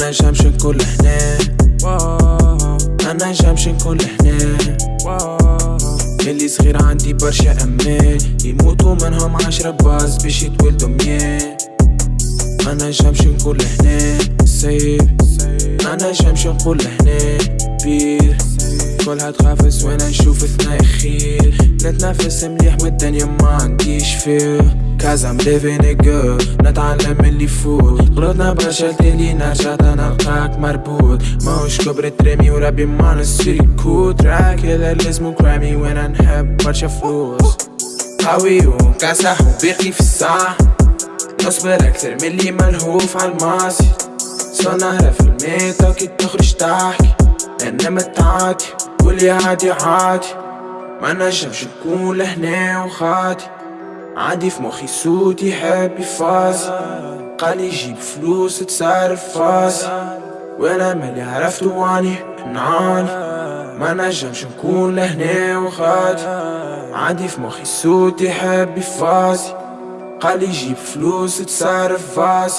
نجمش نكون هنا ما نجمش نكون هنا ملي صغير عندي برشا امال يموتوا منهم عشرة باز باش يتولدوا مياه. ما نجمش نكون هنا سيب ما نجمش نقول هنا بير كلها تخافس وأنا نشوف ثناء خير نتنفس مليح والدنيا ما عنديش فيه Cause I'm living it good. نتعلم اللي فوق غلطنا برشا تالي نرجع نلقاك مربوط. ماهوش كبر ترمي وربي ما نصير كود تراك هذا اسمه كرامي وأنا نحب برشا فلوس. قوي وكاسح وباقي في الساعة. نصبر أكثر من اللي ملهوف عالماضي صار في الميتا كي تخرج تحكي. أنا متعادي واللي عادي عادي. ما نجمش نكون لهنا وخادي عادي في مخي صوت يحب يفاز قال يجيب فلوس تصرف فاز وأنا مالي عرفت واني نعاني ما نجمش نكون لهنا وخادي عادي في مخي صوت يحب يفاز قال يجيب فلوس تصرف فاز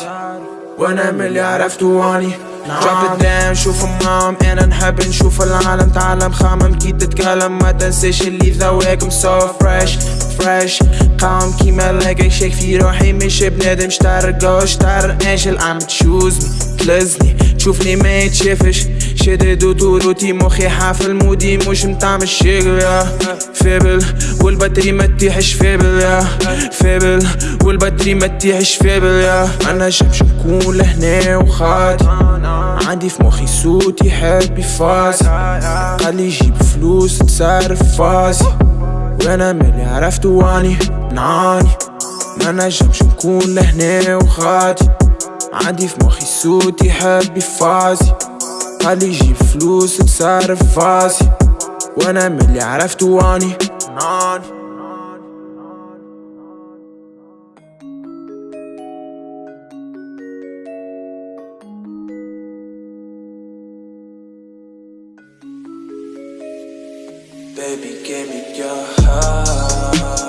وأنا مالي عرفت واني it down شوف مام أنا نحب نشوف العالم. تعلم خامم كي تتكلم ما تنساش اللي ذواك so fresh. Fresh. قام كيما لاقي شيك في روحي مش بنادم شتار جو شتار انجل عم تشوز تلزني تشوفني ما يتشافش شدد وطولوتي مخي حافل مودي مش متعمل الشغل فابل والبطري ما تيحش فابل فابل والبطري ما تيحش فابل أنا جمش نكون لهنا وخاطي عندي في مخي صوت يحب يفاز قال لي جيب فلوس تصرف فاسي وأنا مالي عرفت وأني نعاني. ما نجمش نكون لهنا وخاطي عندي في مخي صوت يحب يفازي. قال لي جيب فلوس تصرف فاسي وأنا مالي عرفت وأني نعاني. Baby, give me your heart